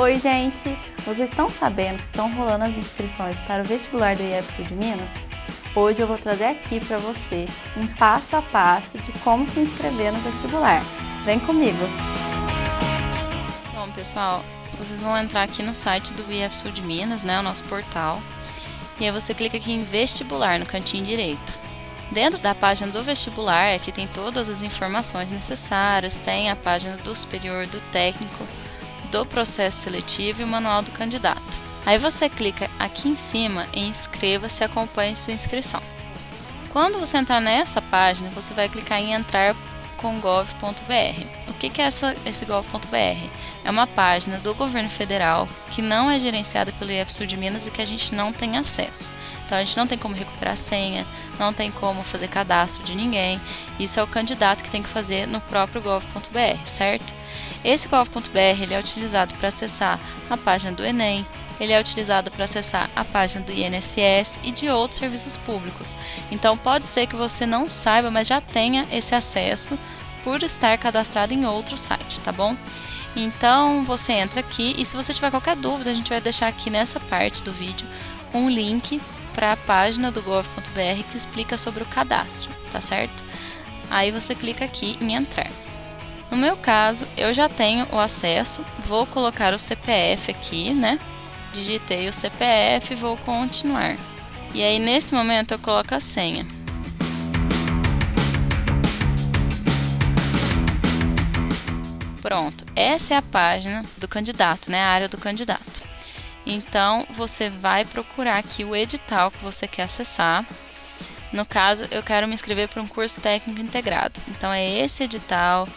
Oi, gente! Vocês estão sabendo que estão rolando as inscrições para o vestibular do IF Sul de Minas? Hoje eu vou trazer aqui para você um passo a passo de como se inscrever no vestibular. Vem comigo! Bom, pessoal, vocês vão entrar aqui no site do IF Sul de Minas, né, o nosso portal, e aí você clica aqui em vestibular no cantinho direito. Dentro da página do vestibular, aqui tem todas as informações necessárias, tem a página do superior, do técnico, do processo seletivo e o manual do candidato. Aí você clica aqui em cima em inscreva-se e acompanhe sua inscrição. Quando você entrar nessa página, você vai clicar em entrar com gov.br. O que, é essa, esse gov.br? É uma página do governo federal que não é gerenciada pelo IFSU de Minas e que a gente não tem acesso. Então a gente não tem como recuperar senha, não tem como fazer cadastro de ninguém. Isso é o candidato que tem que fazer no próprio gov.br, certo? Esse gov.br ele é utilizado para acessar a página do Enem, ele é utilizado para acessar a página do INSS e de outros serviços públicos. Então pode ser que você não saiba, mas já tenha esse acesso por estar cadastrado em outro site, tá bom? Então você entra aqui e se você tiver qualquer dúvida, a gente vai deixar aqui nessa parte do vídeo um link para a página do gov.br que explica sobre o cadastro, tá certo? Aí você clica aqui em entrar. No meu caso, eu já tenho o acesso, vou colocar o CPF aqui, né? Digitei o CPF e vou continuar. E aí nesse momento eu coloco a senha. Pronto, essa é a página do candidato, né, a área do candidato. Então você vai procurar aqui o edital que você quer acessar. No caso, eu quero me inscrever para um curso técnico integrado. Então é esse edital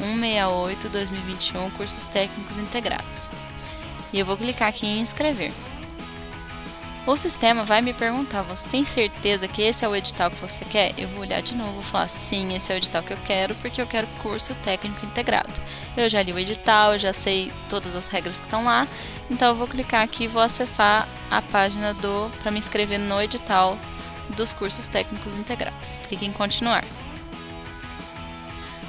168-2021, cursos técnicos integrados e eu vou clicar aqui em inscrever. O sistema vai me perguntar, você tem certeza que esse é o edital que você quer? Eu vou olhar de novo, vou falar, sim, esse é o edital que eu quero, porque eu quero curso técnico integrado. Eu já li o edital, já sei todas as regras que estão lá, então eu vou clicar aqui e vou acessar a página do para me inscrever no edital dos cursos técnicos integrados. Clique em continuar.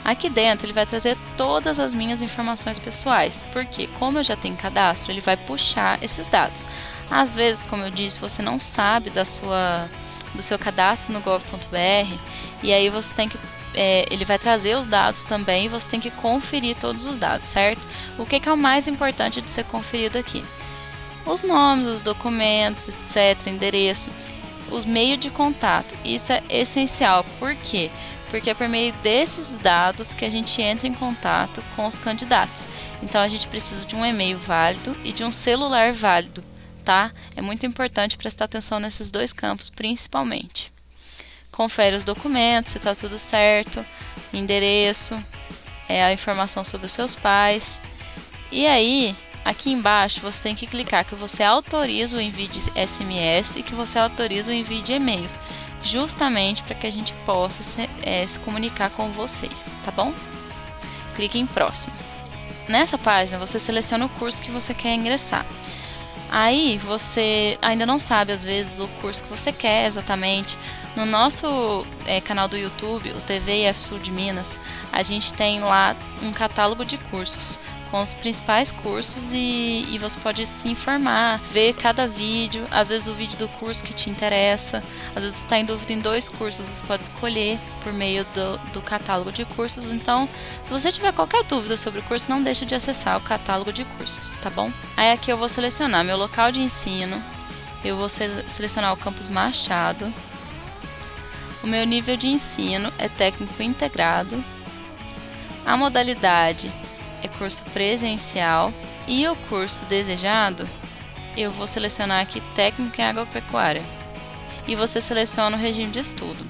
Aqui dentro ele vai trazer todas as minhas informações pessoais, porque como eu já tenho cadastro, ele vai puxar esses dados. Às vezes, como eu disse, você não sabe da sua, do seu cadastro no gov.br e aí você tem que é, ele vai trazer os dados também e você tem que conferir todos os dados, certo? O que, que é o mais importante de ser conferido aqui? Os nomes, os documentos, etc., endereço, os meios de contato. Isso é essencial, por quê? Porque porque é por meio desses dados que a gente entra em contato com os candidatos. Então a gente precisa de um e-mail válido e de um celular válido, tá? É muito importante prestar atenção nesses dois campos principalmente. Confere os documentos, se está tudo certo, endereço, é a informação sobre os seus pais. E aí, aqui embaixo você tem que clicar que você autoriza o envio de SMS e que você autoriza o envio de e-mails justamente para que a gente possa se, é, se comunicar com vocês, tá bom? Clique em próximo. Nessa página você seleciona o curso que você quer ingressar. Aí você ainda não sabe às vezes o curso que você quer exatamente. No nosso é, canal do YouTube, o TV IF Sul de Minas, a gente tem lá um catálogo de cursos com os principais cursos e, e você pode se informar, ver cada vídeo, às vezes o vídeo do curso que te interessa, às vezes está em dúvida em dois cursos, você pode escolher por meio do, do catálogo de cursos. Então, se você tiver qualquer dúvida sobre o curso, não deixe de acessar o catálogo de cursos, tá bom? Aí aqui eu vou selecionar meu local de ensino, eu vou selecionar o campus Machado, o meu nível de ensino é técnico integrado, a modalidade é curso presencial e o curso desejado eu vou selecionar aqui técnico em agropecuária e você seleciona o regime de estudo.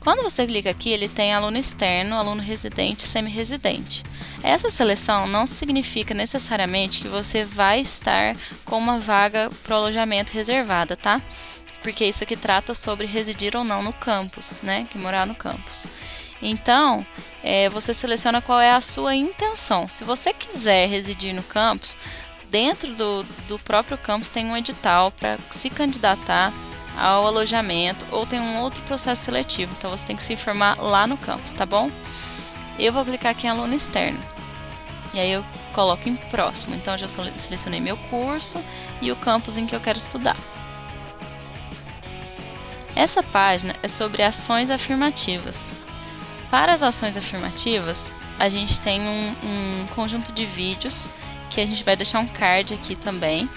Quando você clica aqui, ele tem aluno externo, aluno residente, semi-residente. Essa seleção não significa necessariamente que você vai estar com uma vaga para alojamento reservada, tá? Porque isso aqui trata sobre residir ou não no campus, né? Que morar no campus. Então, é, você seleciona qual é a sua intenção. Se você quiser residir no campus, dentro do, do próprio campus tem um edital para se candidatar ao alojamento ou tem um outro processo seletivo. Então você tem que se informar lá no campus, tá bom? Eu vou clicar aqui em aluno externo. E aí eu coloco em próximo. Então já selecionei meu curso e o campus em que eu quero estudar. Essa página é sobre ações afirmativas. Para as ações afirmativas, a gente tem um, um conjunto de vídeos que a gente vai deixar um card aqui também,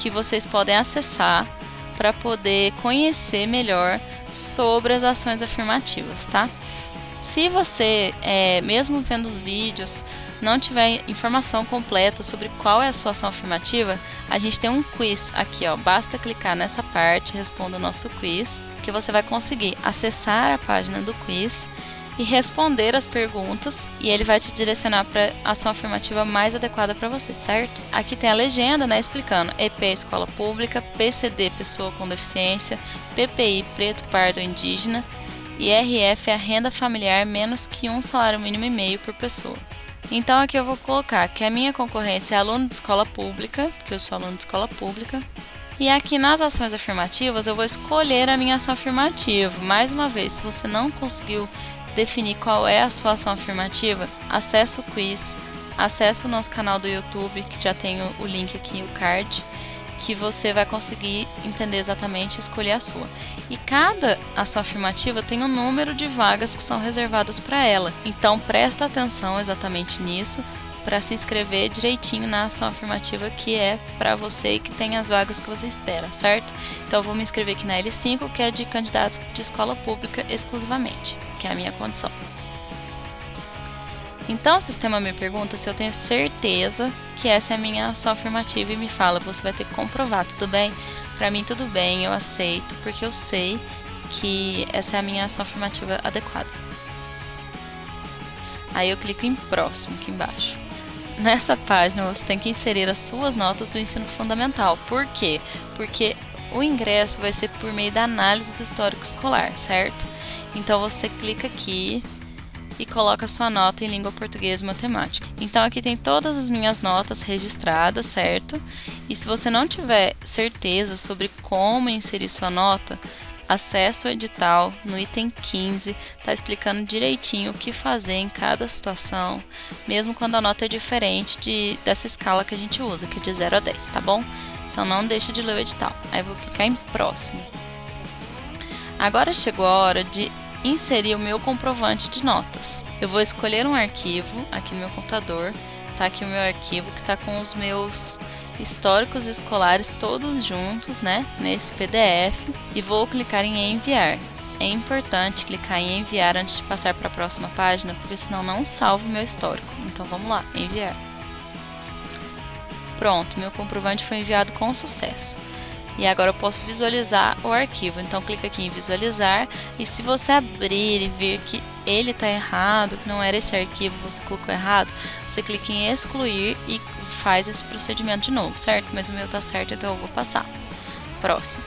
que vocês podem acessar para poder conhecer melhor sobre as ações afirmativas, tá? Se você, é, mesmo vendo os vídeos, não tiver informação completa sobre qual é a sua ação afirmativa, a gente tem um quiz aqui, ó. Basta clicar nessa parte, responda o nosso quiz, que você vai conseguir acessar a página do quiz e responder as perguntas e ele vai te direcionar para a ação afirmativa mais adequada para você, certo? Aqui tem a legenda, né, explicando EP escola pública, PCD pessoa com deficiência, PPI preto pardo indígena e RF a renda familiar menos que um salário mínimo e meio por pessoa. Então aqui eu vou colocar que a minha concorrência é aluno de escola pública, porque eu sou aluno de escola pública, e aqui nas ações afirmativas eu vou escolher a minha ação afirmativa. Mais uma vez, se você não conseguiu definir qual é a sua ação afirmativa, acesse o quiz, acesse o nosso canal do YouTube, que já tem o link aqui, o card, que você vai conseguir entender exatamente e escolher a sua. E cada ação afirmativa tem um número de vagas que são reservadas para ela. Então presta atenção exatamente nisso para se inscrever direitinho na ação afirmativa que é para você e que tem as vagas que você espera, certo? Então eu vou me inscrever aqui na L5, que é de candidatos de escola pública exclusivamente, que é a minha condição. Então o sistema me pergunta se eu tenho certeza que essa é a minha ação afirmativa e me fala, você vai ter que comprovar, tudo bem? Para mim tudo bem, eu aceito, porque eu sei que essa é a minha ação afirmativa adequada. Aí eu clico em próximo aqui embaixo. Nessa página você tem que inserir as suas notas do ensino fundamental. Por quê? Porque o ingresso vai ser por meio da análise do histórico escolar, certo? Então você clica aqui e coloca sua nota em língua portuguesa e matemática. Então aqui tem todas as minhas notas registradas, certo? E se você não tiver certeza sobre como inserir sua nota, Acesse o edital no item 15, está explicando direitinho o que fazer em cada situação, mesmo quando a nota é diferente de, dessa escala que a gente usa, que é de 0 a 10, tá bom? Então não deixe de ler o edital. Aí vou clicar em próximo. Agora chegou a hora de inserir o meu comprovante de notas. Eu vou escolher um arquivo aqui no meu computador, tá aqui o meu arquivo que está com os meus históricos escolares todos juntos, né, nesse PDF e vou clicar em enviar. É importante clicar em enviar antes de passar para a próxima página, porque senão não salvo meu histórico. Então vamos lá, enviar. Pronto, meu comprovante foi enviado com sucesso. E agora eu posso visualizar o arquivo. Então clica aqui em visualizar e se você abrir e ver que ele está errado, que não era esse arquivo, você colocou errado, você clica em excluir e faz esse procedimento de novo, certo? Mas o meu está certo, então eu vou passar. Próximo.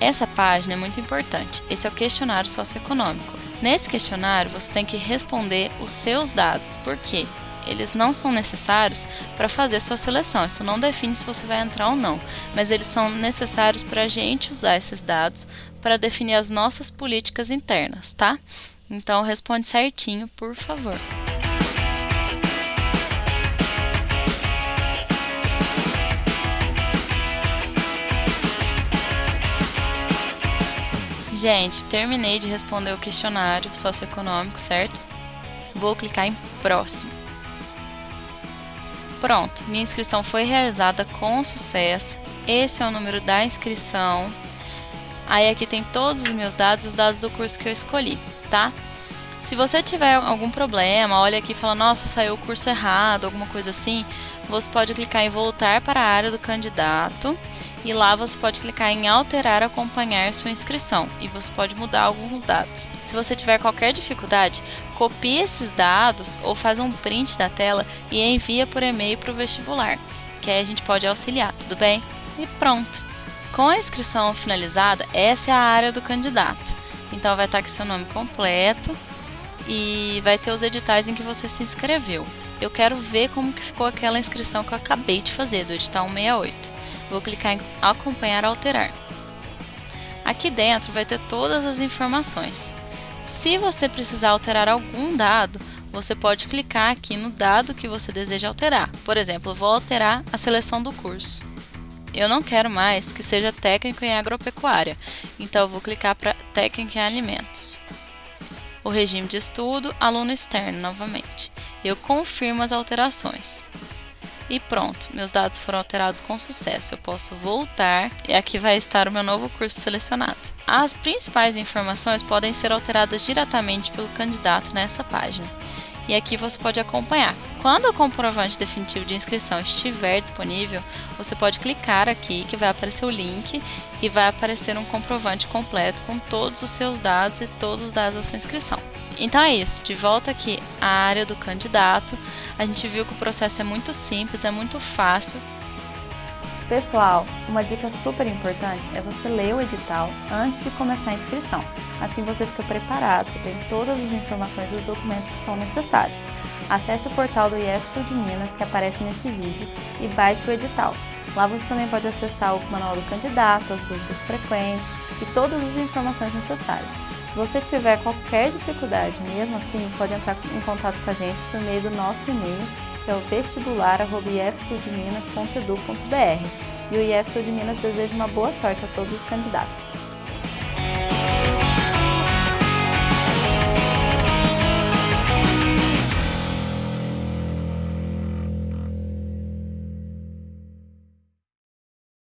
Essa página é muito importante. Esse é o questionário socioeconômico. Nesse questionário, você tem que responder os seus dados. Por quê? Eles não são necessários para fazer sua seleção. Isso não define se você vai entrar ou não, mas eles são necessários para a gente usar esses dados para definir as nossas políticas internas, tá? Então responde certinho, por favor. Gente, terminei de responder o questionário socioeconômico, certo? Vou clicar em próximo. Pronto, minha inscrição foi realizada com sucesso. Esse é o número da inscrição. Aí aqui tem todos os meus dados, os dados do curso que eu escolhi, tá? Se você tiver algum problema, olha aqui e fala, nossa, saiu o curso errado, alguma coisa assim, você pode clicar em voltar para a área do candidato e lá você pode clicar em alterar acompanhar sua inscrição e você pode mudar alguns dados. Se você tiver qualquer dificuldade, copie esses dados ou faz um print da tela e envia por e-mail para o vestibular, que aí a gente pode auxiliar, tudo bem? E pronto! Com a inscrição finalizada, essa é a área do candidato. Então vai estar aqui seu nome completo e vai ter os editais em que você se inscreveu. Eu quero ver como que ficou aquela inscrição que eu acabei de fazer, do edital 168. Vou clicar em acompanhar alterar. Aqui dentro vai ter todas as informações. Se você precisar alterar algum dado, você pode clicar aqui no dado que você deseja alterar. Por exemplo, vou alterar a seleção do curso. Eu não quero mais que seja técnico em agropecuária, então vou clicar para técnico em alimentos. O regime de estudo, aluno externo novamente. Eu confirmo as alterações. E pronto, meus dados foram alterados com sucesso. Eu posso voltar e aqui vai estar o meu novo curso selecionado. As principais informações podem ser alteradas diretamente pelo candidato nessa página. E aqui você pode acompanhar. Quando o comprovante definitivo de inscrição estiver disponível, você pode clicar aqui que vai aparecer o link e vai aparecer um comprovante completo com todos os seus dados e todos os dados da sua inscrição. Então é isso, de volta aqui à área do candidato, a gente viu que o processo é muito simples, é muito fácil. Pessoal, uma dica super importante é você ler o edital antes de começar a inscrição. Assim você fica preparado, você tem todas as informações e os documentos que são necessários. Acesse o portal do IEF de Minas que aparece nesse vídeo e baixe o edital. Lá você também pode acessar o manual do candidato, as dúvidas frequentes e todas as informações necessárias. Se você tiver qualquer dificuldade, mesmo assim, pode entrar em contato com a gente por meio do nosso e-mail, que é o vestibular.ifsudminas.edu.br. E o IF Sul de Minas deseja uma boa sorte a todos os candidatos.